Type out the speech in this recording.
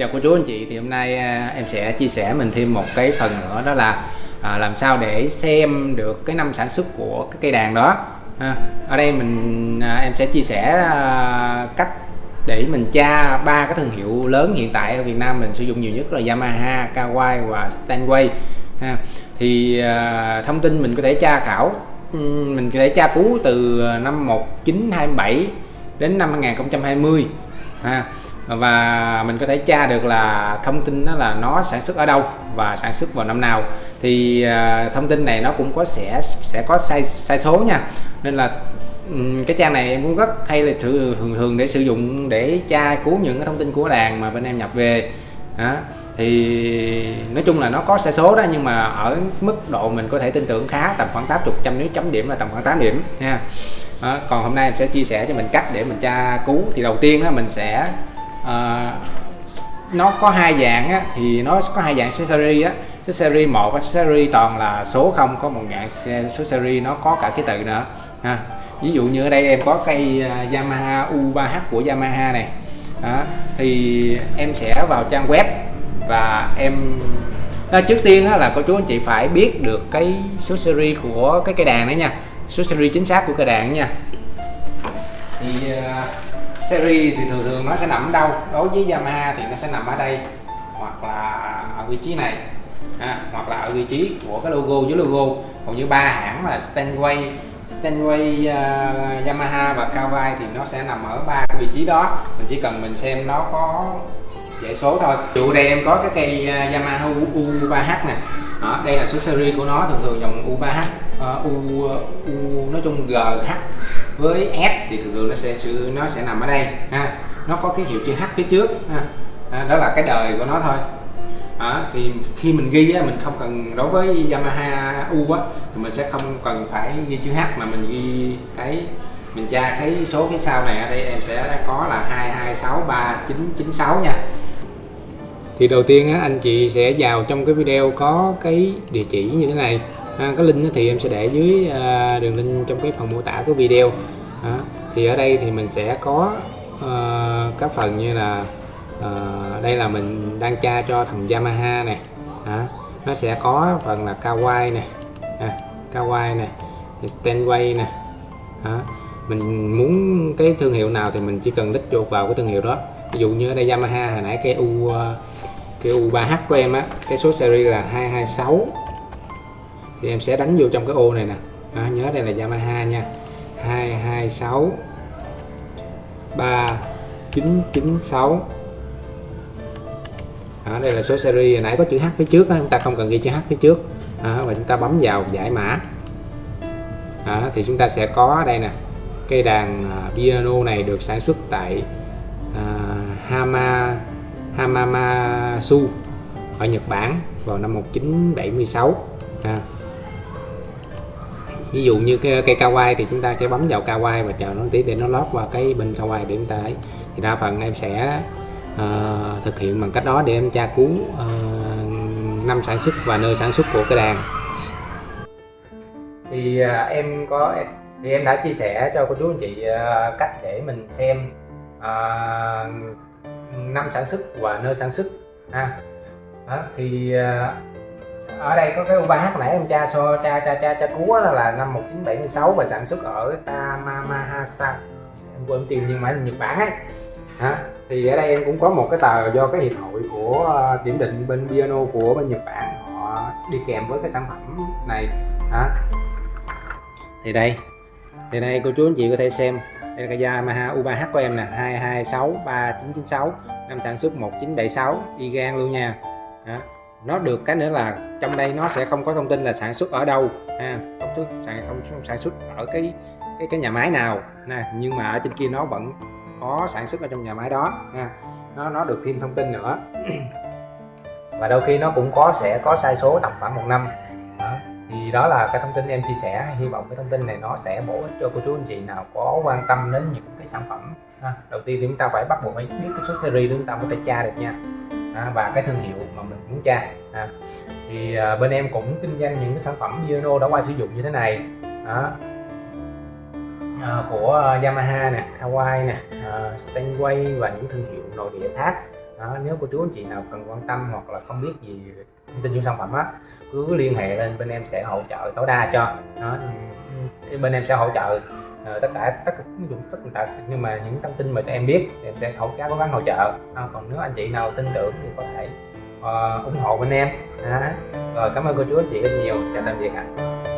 chào cô chú anh chị. Thì hôm nay à, em sẽ chia sẻ mình thêm một cái phần nữa đó là à, làm sao để xem được cái năm sản xuất của cái cây đàn đó. À, ở đây mình à, em sẽ chia sẻ à, cách để mình tra ba cái thương hiệu lớn hiện tại ở Việt Nam mình sử dụng nhiều nhất là Yamaha, Kawai và Steinway à, thì à, thông tin mình có thể tra khảo mình có thể tra cứu từ năm 1927 đến năm 2020 và mình có thể tra được là thông tin đó là nó sản xuất ở đâu và sản xuất vào năm nào thì uh, thông tin này nó cũng có sẽ sẽ có sai sai số nha nên là um, cái trang này em cũng rất hay là thường thường để sử dụng để tra cứu những cái thông tin của đàn mà bên em nhập về đó. thì nói chung là nó có sai số đó nhưng mà ở mức độ mình có thể tin tưởng khá tầm khoảng 80 trăm nếu chấm điểm là tầm khoảng 8 điểm nha đó. còn hôm nay em sẽ chia sẻ cho mình cách để mình tra cứu thì đầu tiên á, mình sẽ à, nó có hai dạng á, thì nó có hai dạng series á. Cái series một cái series toàn là số không có một dạng số series nó có cả ký tự nữa ha. Ví dụ như ở đây em có cây à, Yamaha U3H của Yamaha này. Đó. thì em sẽ vào trang web và em à, trước tiên á, là cô chú anh chị phải biết được cái số series của cái cây đàn đấy nha. Số series chính xác của cây đàn nha. Thì uh, series thì thường thường nó sẽ nằm ở đâu? Đối với Yamaha thì nó sẽ nằm ở đây hoặc là ở vị trí này à, hoặc là ở vị trí của cái logo với logo. Còn như ba hãng là Steinway Steinway uh, Yamaha và Kawai thì nó sẽ nằm ở ba cái vị trí đó. Mình chỉ cần mình xem nó có dãy số thôi. Dụ đây em có cái cây uh, Yamaha U3H nè. Đó, đây là số series của nó thường thường dòng U3H uh, U, U nói chung GH với F thì thường thường nó sẽ nó sẽ nằm ở đây ha. Nó có cái hiệu chữ H phía trước ha. À, đó là cái đời của nó thôi. À, thì khi mình ghi á, mình không cần đối với Yamaha U á thì mình sẽ không cần phải ghi chữ H mà mình ghi cái mình tra cái số phía sau này ở đây em sẽ có là 226396 nha. Thì đầu tiên á, anh chị sẽ vào trong cái video có cái địa chỉ như thế này à, cái link thì em sẽ để dưới à, đường link trong cái phần mô tả của video. À, thì ở đây thì mình sẽ có à, các phần như là à, đây là mình đang tra cho thằng Yamaha này à, nó sẽ có phần là Kawai này à, Kawai này Stanway này à, mình muốn cái thương hiệu nào thì mình chỉ cần đích chuột vào cái thương hiệu đó. Ví dụ như ở đây Yamaha hồi nãy cái U à, cái U3H của em á cái số series là 226 thì em sẽ đánh vô trong cái ô này nè. À, nhớ đây là Yamaha nha. 226 3996 à, đây là số series. Hồi nãy có chữ H phía trước đó, chúng ta không cần ghi chữ H phía trước. À, và chúng ta bấm vào giải mã. À, thì chúng ta sẽ có đây nè cây đàn uh, piano này được sản xuất tại uh, Hama Hamamatsu ở Nhật Bản vào năm 1976 à, ví dụ như cái cây kawaii thì chúng ta sẽ bấm vào kawaii và chờ nó tí để nó lót vào cái bên kawaii để chúng ta ấy. Thì đa phần em sẽ uh, thực hiện bằng cách đó để em tra cứu uh, năm sản xuất và nơi sản xuất của cái đàn. Thì uh, em có thì em đã chia sẻ cho cô chú anh chị uh, cách để mình xem uh, năm sản xuất và nơi sản xuất ha. À, thì uh, ở đây có cái U3H nãy em tra so tra tra tra tra cú là, là năm 1976 và sản xuất ở Tamamahasa. Em quên tìm nhưng mà là Nhật Bản ấy. Hả? Thì ở đây em cũng có một cái tờ do cái hiệp hội của ờ, kiểm định bên piano của bên Nhật Bản họ đi kèm với cái sản phẩm này. Hả? Thì đây. Thì đây cô chú anh chị có thể xem. Đây là cái Yamaha U3H của em nè 226 3996 năm sản xuất 1976 y gan luôn nha. Đó nó được cái nữa là trong đây nó sẽ không có thông tin là sản xuất ở đâu, ha, không xuất sản, không sản xuất ở cái cái cái nhà máy nào, nè, nhưng mà ở trên kia nó vẫn có sản xuất ở trong nhà máy đó, ha, nó nó được thêm thông tin nữa và đôi khi nó cũng có, sẽ có sai số tầm khoảng một năm đó. thì đó là cái thông tin em chia sẻ, hy vọng cái thông tin này nó sẽ bổ ích cho cô chú anh chị nào có quan tâm đến những cái sản phẩm, ha. đầu tiên thì chúng ta phải bắt buộc phải biết cái số series để chúng ta có thể tra được nha à, và cái thương hiệu mà mình muốn tra. À, thì à, bên em cũng kinh doanh những cái sản phẩm piano đã qua sử dụng như thế này. Đó. À, của à, Yamaha nè, Kawai nè, uh, Steinway và những thương hiệu nội địa khác. Đó, nếu cô chú anh chị nào cần quan tâm hoặc là không biết gì thông tin những sản phẩm á cứ liên hệ lên bên em sẽ hỗ trợ tối đa cho. Đó, ừ, ừ, bên em sẽ hỗ trợ Ờ, tất cả tất cả dụng tất cả nhưng mà những thông tin mà tụi em biết em sẽ hỗ cố gắng hỗ trợ. À, còn nếu anh chị nào tin tưởng thì có thể uh, ủng hộ bên em. À, rồi cảm ơn cô chú anh chị rất nhiều. Chào tạm biệt ạ. à.